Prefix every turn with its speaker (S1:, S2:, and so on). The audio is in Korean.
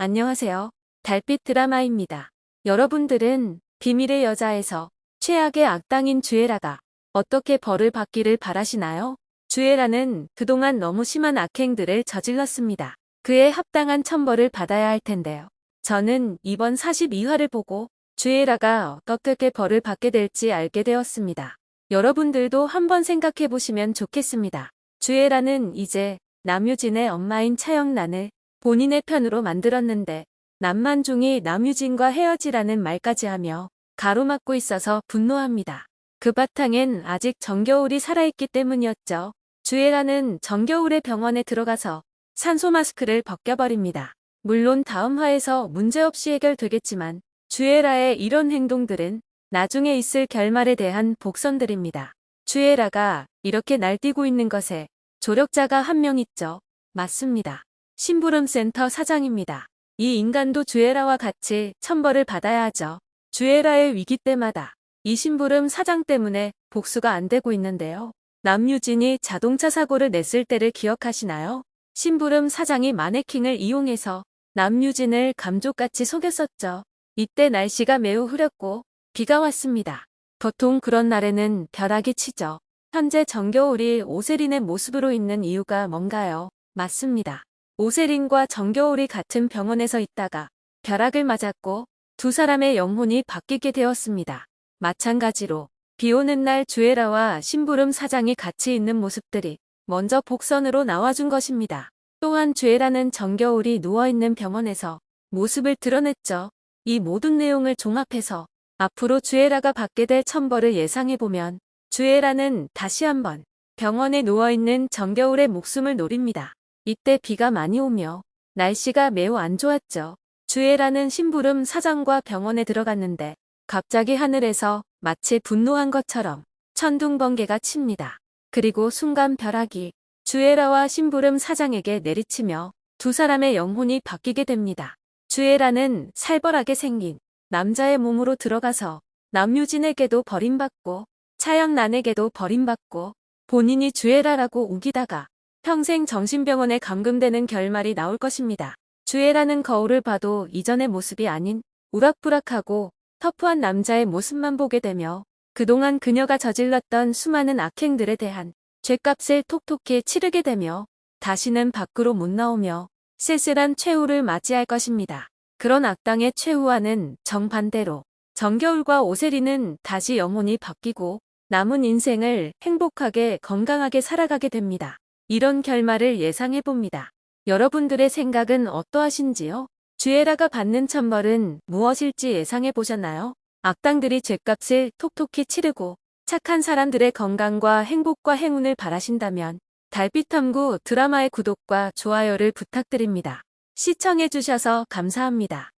S1: 안녕하세요. 달빛 드라마입니다. 여러분들은 비밀의 여자에서 최악의 악당인 주애라가 어떻게 벌을 받기를 바라시나요? 주애라는 그동안 너무 심한 악행들을 저질렀습니다. 그에 합당한 천벌을 받아야 할 텐데요. 저는 이번 42화를 보고 주애라가 어떻게 벌을 받게 될지 알게 되었습니다. 여러분들도 한번 생각해 보시면 좋겠습니다. 주애라는 이제 남유진의 엄마인 차영란을 본인의 편으로 만들었는데 남만중이 남유진과 헤어지라는 말까지 하며 가로막고 있어서 분노합니다. 그 바탕엔 아직 정겨울이 살아있기 때문이었죠. 주애라는 정겨울의 병원에 들어가서 산소 마스크를 벗겨버립니다. 물론 다음 화에서 문제없이 해결되겠지만 주애라의 이런 행동들은 나중에 있을 결말에 대한 복선들입니다. 주애라가 이렇게 날뛰고 있는 것에 조력자가 한 명 있죠. 맞습니다. 심부름센터 사장입니다. 이 인간도 주애라와 같이 천벌을 받아야 하죠. 주애라의 위기 때마다 이 심부름 사장 때문에 복수가 안 되고 있는데요. 남유진이 자동차 사고를 냈을 때를 기억하시나요? 심부름 사장이 마네킹을 이용해서 남유진을 감쪽같이 속였었죠. 이때 날씨가 매우 흐렸고 비가 왔습니다. 보통 그런 날에는 벼락이 치죠. 현재 정겨울이 오세린의 모습으로 있는 이유가 뭔가요? 맞습니다. 오세린과 정겨울이 같은 병원에서 있다가 벼락을 맞았고 두 사람의 영혼이 바뀌게 되었습니다. 마찬가지로 비 오는 날 주애라와 심부름 사장이 같이 있는 모습들이 먼저 복선으로 나와준 것입니다. 또한 주애라는 정겨울이 누워있는 병원에서 모습을 드러냈죠. 이 모든 내용을 종합해서 앞으로 주애라가 받게 될 천벌을 예상해보면 주애라는 다시 한번 병원에 누워있는 정겨울의 목숨을 노립니다. 이때 비가 많이 오며 날씨가 매우 안 좋았죠. 주애라는 심부름 사장과 병원에 들어갔는데 갑자기 하늘에서 마치 분노한 것처럼 천둥번개가 칩니다. 그리고 순간 벼락이 주애라와 심부름 사장에게 내리치며 두 사람의 영혼이 바뀌게 됩니다. 주애라는 살벌하게 생긴 남자의 몸으로 들어가서 남유진에게도 버림받고 차영란에게도 버림받고 본인이 주애라라고 우기다가 평생 정신병원에 감금되는 결말이 나올 것입니다. 주애라는 거울을 봐도 이전의 모습이 아닌 우락부락하고 터프한 남자의 모습만 보게 되며 그동안 그녀가 저질렀던 수많은 악행들에 대한 죄값을 톡톡히 치르게 되며 다시는 밖으로 못 나오며 쓸쓸한 최후를 맞이할 것입니다. 그런 악당의 최후와는 정반대로 정겨울과 오세리는 다시 영혼이 바뀌고 남은 인생을 행복하게 건강하게 살아가게 됩니다. 이런 결말을 예상해봅니다. 여러분들의 생각은 어떠하신지요? 주애라가 받는 천벌은 무엇일지 예상해보셨나요? 악당들이 죄값을 톡톡히 치르고 착한 사람들의 건강과 행복과 행운을 바라신다면 달빛탐구 드라마의 구독과 좋아요를 부탁드립니다. 시청해주셔서 감사합니다.